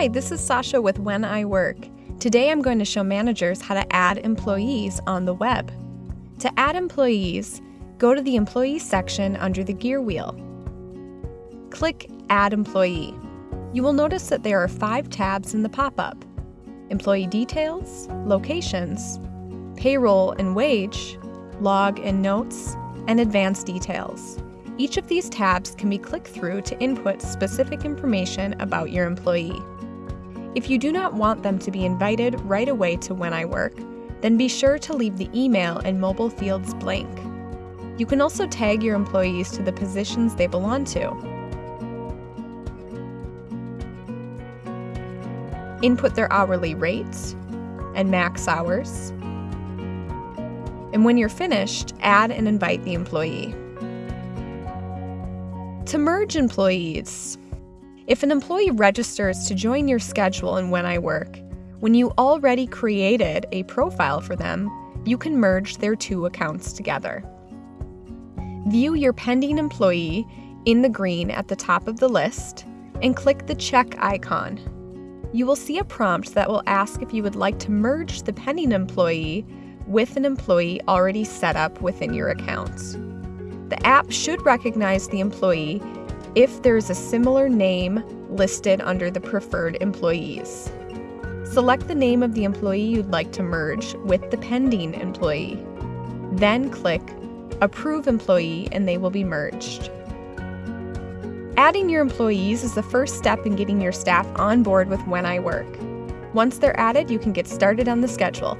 Hi, this is Sasha with When I Work. Today I'm going to show managers how to add employees on the web. To add employees, go to the Employees section under the gear wheel. Click Add Employee. You will notice that there are five tabs in the pop-up. Employee Details, Locations, Payroll and Wage, Log and Notes, and Advanced Details. Each of these tabs can be clicked through to input specific information about your employee. If you do not want them to be invited right away to When I Work, then be sure to leave the email and mobile fields blank. You can also tag your employees to the positions they belong to. Input their hourly rates and max hours. And when you're finished, add and invite the employee. To merge employees, if an employee registers to join your schedule in When I Work, when you already created a profile for them, you can merge their two accounts together. View your pending employee in the green at the top of the list and click the check icon. You will see a prompt that will ask if you would like to merge the pending employee with an employee already set up within your account. The app should recognize the employee if there is a similar name listed under the preferred employees. Select the name of the employee you'd like to merge with the pending employee. Then click Approve Employee and they will be merged. Adding your employees is the first step in getting your staff on board with When I Work. Once they're added, you can get started on the schedule.